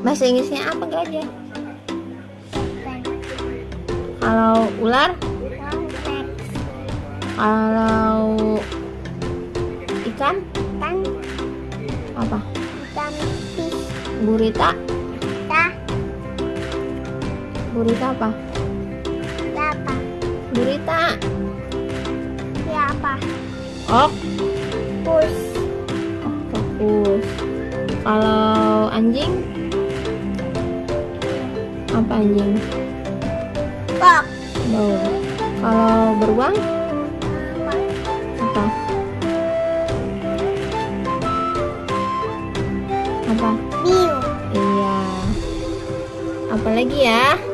Bahasa Inggrisnya apa gajah? Kalau ular? Kalau ikan? Kan Apa? ikan Gurita? tah Gurita apa? apa Gurita. ya apa Ok. pus Fokus. Kalau anjing? Apa anjing? kok Bau. Kalau beruang? apa Apa? Apa? biu Iya. Apa lagi ya?